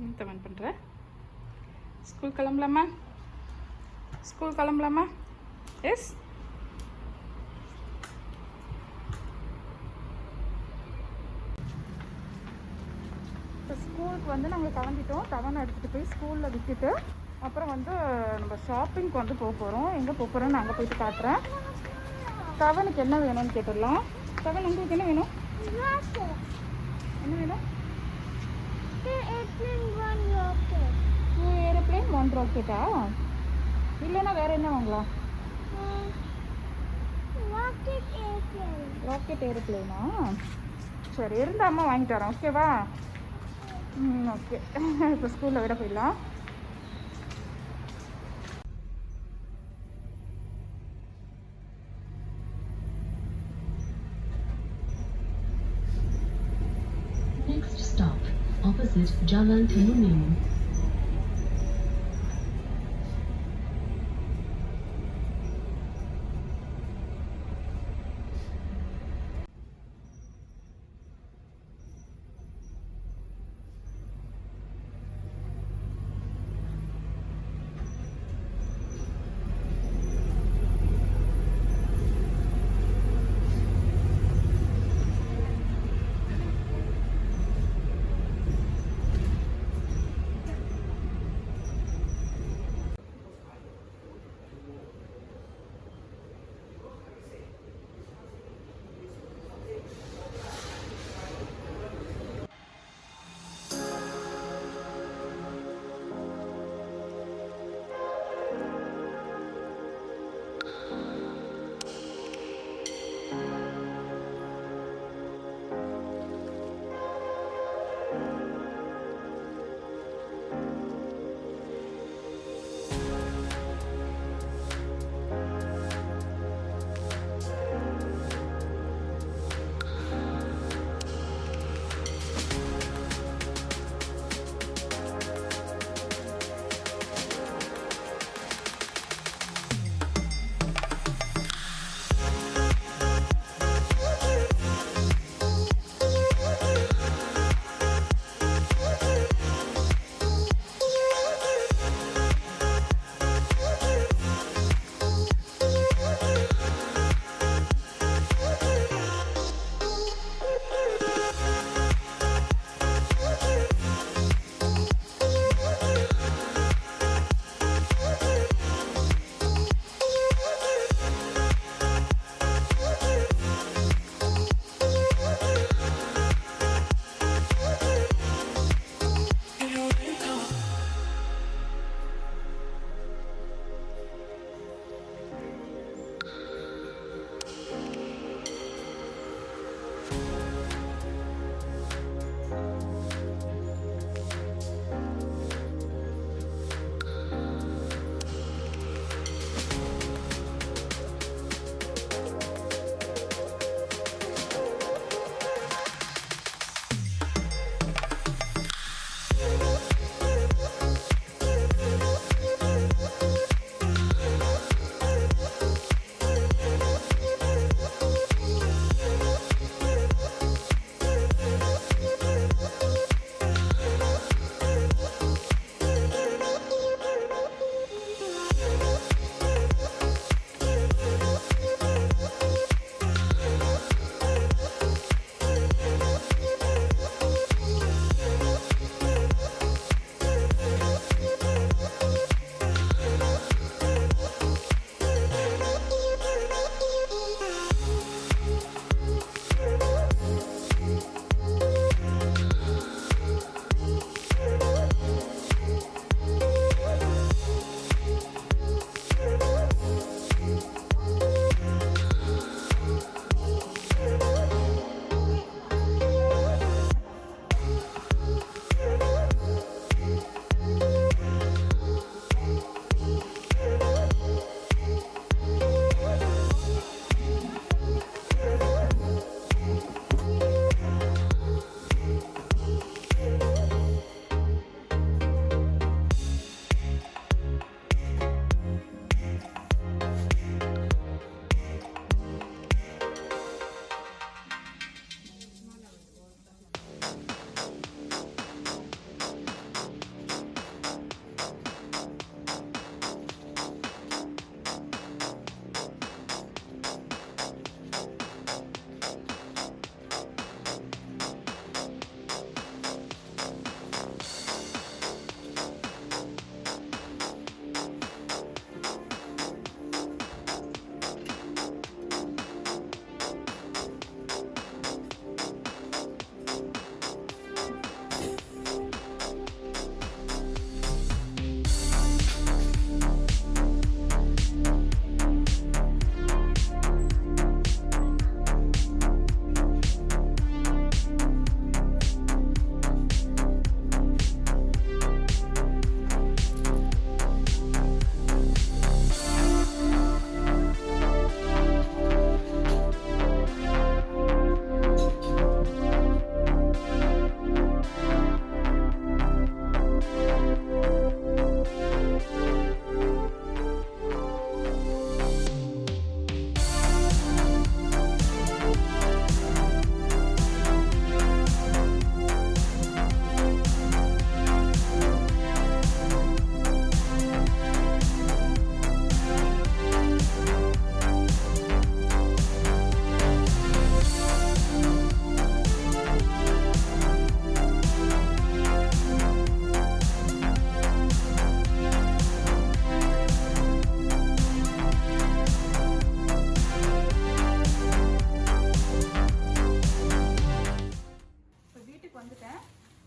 என்ன comment school கிளம்பலாமா? School கிளம்பலாமா? எஸ் இப்போ ஸ்கூலுக்கு வந்து நாங்கள் கிளம்பிட்டோம். தவணை எடுத்துகிட்டு போய் ஸ்கூலில் விட்டுட்டு அப்புறம் வந்து நம்ம ஷாப்பிங்க்கு வந்து போக போகிறோம் எங்கே போக போகிறோம்னு நாங்கள் போயிட்டு காட்டுறேன். தவனுக்கு என்ன வேணும்னு கேட்டுடலாம். தவன் உங்களுக்கு என்ன வேணும்? என்ன வேணும்? டூ ஏரோப்ளேன் ஒன் ராக்கெட்டா இல்லைன்னா வேற என்ன வாங்கலாம்? ராக்கெட் ஏரோப்ளேனா சரி இருந்தா அம்மா வாங்கிட்டு வரேன். ஓகேவா ம் ஓகே இப்போ ஸ்கூலில் விட போயிடலாம். Jalan Kemuning.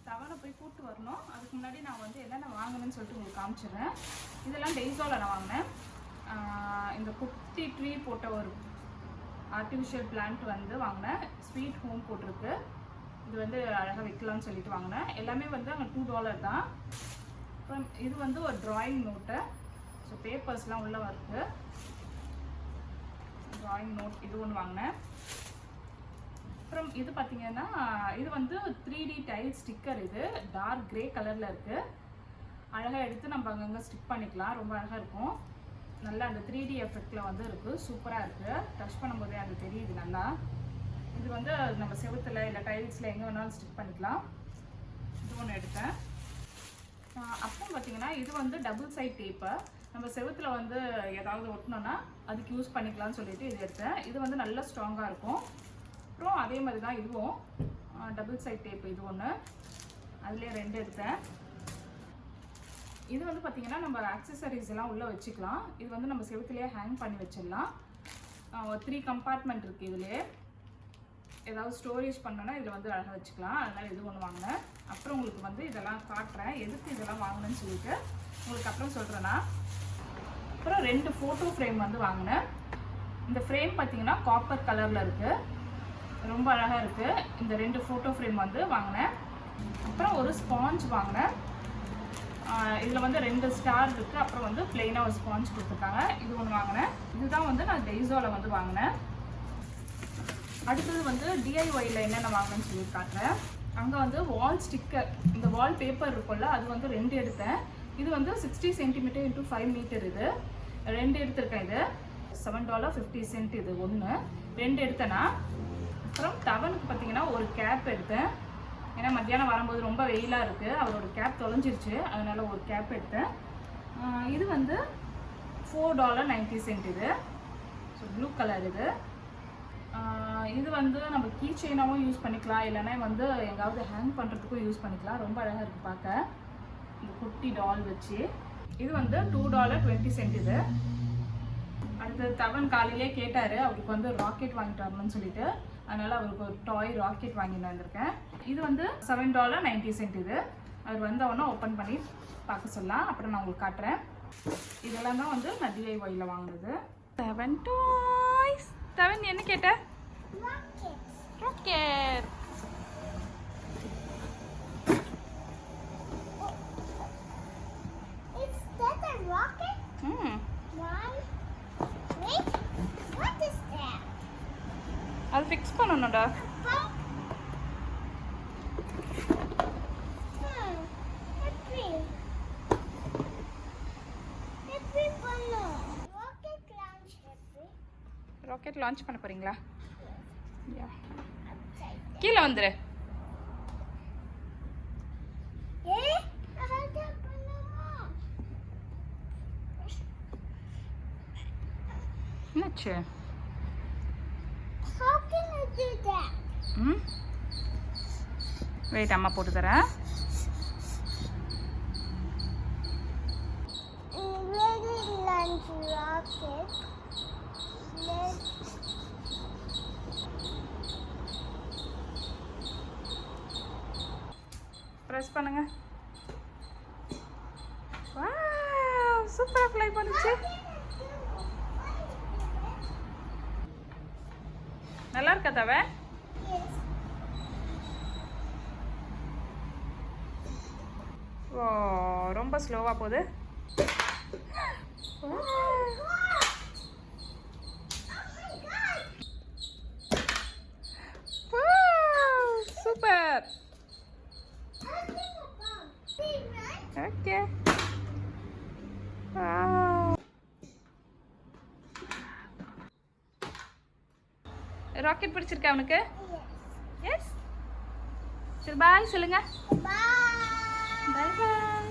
வரணும். அதுக்கு முன்னாடி நான் வந்து என்னென்ன வாங்கினேன்னு சொல்லிட்டு உங்களுக்கு காமிச்சிடுறேன். இதெல்லாம் டெய்ஸோவில் நான் வாங்கினேன். இந்த குட்டி ட்ரீ போட்ட ஒரு ஆர்டிஃபிஷியல் பிளான்ட் வந்து வாங்கினேன். ஸ்வீட் ஹோம் போட்டிருக்கு. இது வந்து அழகாக வைக்கலாம்னு சொல்லிட்டு வாங்கினேன். எல்லாமே வந்து அங்கே டூ டாலர் தான். அப்புறம் இது வந்து ஒரு ட்ராயிங் நோட்டு ஸோ பேப்பர்ஸ்லாம் உள்ளே வருது. ட்ராயிங் நோட் இது ஒன்று வாங்கினேன். அப்புறம் இது பார்த்தீங்கன்னா இது வந்து த்ரீ டி டைல் ஸ்டிக்கர் இது. டார்க் கிரே கலரில் இருக்குது அழகாக எடுத்து நம்ம அங்கங்கே ஸ்டிக் பண்ணிக்கலாம். ரொம்ப அழகாக இருக்கும். நல்லா அந்த த்ரீ டி எஃபெக்டில் வந்து இருக்குது சூப்பராக இருக்குது டச் பண்ணும்போதே அது தெரியுது நல்லா. இது வந்து நம்ம செவுத்துல இல்லை டைல்ஸில் எங்கே வேணாலும் ஸ்டிக் பண்ணிக்கலாம். இது ஒன்று எடுத்தேன். அப்புறம் பார்த்தீங்கன்னா இது வந்து டபுள் சைட் டேப்பு நம்ம செவுத்தில் வந்து ஏதாவது ஒட்டணும்னா அதுக்கு யூஸ் பண்ணிக்கலாம்னு சொல்லிட்டு இது எடுத்தேன். இது வந்து நல்ல ஸ்ட்ராங்காக இருக்கும். அப்புறம் அதே மாதிரி தான் இதுவும். டபுள் சைட் டேப் இது ஒன்று அதுலேயே ரெண்டு எடுத்தேன். இது வந்து பார்த்தீங்கன்னா நம்ம ஆக்சசரிஸ் எல்லாம் உள்ளே வச்சுக்கலாம். இது வந்து நம்ம செவத்துலேயே ஹேங் பண்ணி வச்சிடலாம். த்ரீ கம்பார்ட்மெண்ட் இருக்குது இதுலேயே. ஏதாவது ஸ்டோரேஜ் பண்ணோன்னா இதில் வந்து அழகாக வச்சுக்கலாம். அதனால் இது ஒன்று வாங்கினேன். அப்புறம் உங்களுக்கு வந்து இதெல்லாம் காட்டுறேன். எதுக்கு இதெல்லாம் வாங்கினேன்னு சொல்லிட்டு உங்களுக்கு அப்புறம் சொல்கிறேன்னா அப்புறம் ரெண்டு ஃபோட்டோ ஃப்ரேம் வந்து வாங்கினேன். இந்த ஃப்ரேம் பார்த்தீங்கன்னா காப்பர் கலரில் இருக்குது ரொம்ப அழகாக இருக்குது இந்த ரெண்டு ஃபோட்டோ ஃப்ரேம் வந்து வாங்கினேன். அப்புறம் ஒரு ஸ்பாஞ்ச் வாங்கினேன். இதில் வந்து ரெண்டு ஸ்டார் இருக்குது அப்புறம் வந்து பிளெயினாக ஒரு ஸ்பாஞ்ச் கொடுத்துருக்காங்க. இது ஒன்று வாங்கினேன். இதுதான் வந்து நான் டெய்ஸோவில் வந்து வாங்கினேன். அடுத்தது வந்து டிஐஒயில் என்னென்ன வாங்கினேன்னு சொல்லி காட்டுறேன். அங்கே வந்து வால் ஸ்டிக்கர் இந்த வால் பேப்பர் இருக்கும்ல அது வந்து ரெண்டு எடுத்தேன். இது வந்து sixty centimetre into five metre இது. ரெண்டு எடுத்திருக்கேன் இது. செவன் டாலர் ஃபிஃப்டி சென்ட் இது ஒன்று ரெண்டு எடுத்தேன்னா அப்புறம் டவனுக்கு பார்த்தீங்கன்னா ஒரு கேப் எடுத்தேன். ஏன்னா மத்தியானம் வரும்போது ரொம்ப வெயிலாக இருக்குது அவரோட கேப் தொலைஞ்சிருச்சு. அதனால் ஒரு கேப் எடுத்தேன். இது வந்து ஃபோர் டாலர் நைன்ட்டி சென்ட் இது. ஸோ ப்ளூ கலர் இது. இது வந்து நம்ம கீ செயினாகவும் யூஸ் பண்ணிக்கலாம். இல்லைன்னா வந்து எங்காவது ஹேங் பண்ணுறதுக்கும் யூஸ் பண்ணிக்கலாம். ரொம்ப அழகாக இருக்குது பார்க்க இந்த குட்டி டால் வச்சு. இது வந்து டூ டாலர் டுவெண்ட்டி சென்ட் இது. அடுத்து தவன் காலையிலே கேட்டார். அவருக்கு வந்து ராக்கெட் வாங்கிட்டு வரணும்னு சொல்லிட்டு. அதனால் அவருக்கு ஒரு டாய் ராக்கெட் வாங்கிட்டு வந்திருக்கேன். இது வந்து செவன் டாலர் நைன்ட்டி சென்ட் இது. அவர் வந்தவொடனே ஓப்பன் பண்ணி பார்க்க சொல்லலாம். அப்புறம் நான் உங்களுக்கு காட்டுறேன். இதெல்லாம் தான் வந்து நான் டிஐஒயில் வாங்கினது. செவன் டாய்ஸ் செவன் என்ன கேட்ட? Rocket rocket? ம் One. Wait. What is that? அது ஃபிக்ஸ் பண்ணணும்டா ராக்கெட் லான்ச் பண்ண போறீங்களா கீழே வந்துரு என்னாச்சு ம்? வெயிட் அம்மா போட்டு தரேன். ப்ரெஸ் பண்ணுங்க. சூப்பராக ஃப்ளை பண்ணுச்சு. நல்லா இருக்கா தவ? ஓ ரொம்ப ஸ்லோவாக போகுது. Super okay ah. ராக்கெட் பிடிச்சிருக்கா அவனுக்கு? எஸ் சரி பாய் சொல்லுங்க. பாய் பாய்